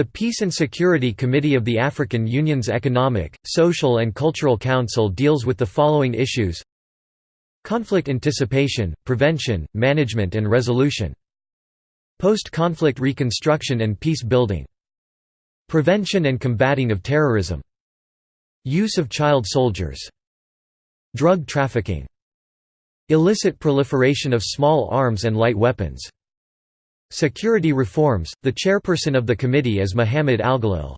The Peace and Security Committee of the African Union's Economic, Social and Cultural Council deals with the following issues. Conflict anticipation, prevention, management and resolution. Post-conflict reconstruction and peace building. Prevention and combating of terrorism. Use of child soldiers. Drug trafficking. Illicit proliferation of small arms and light weapons Security reforms, the chairperson of the committee is Mohamed Alghalil.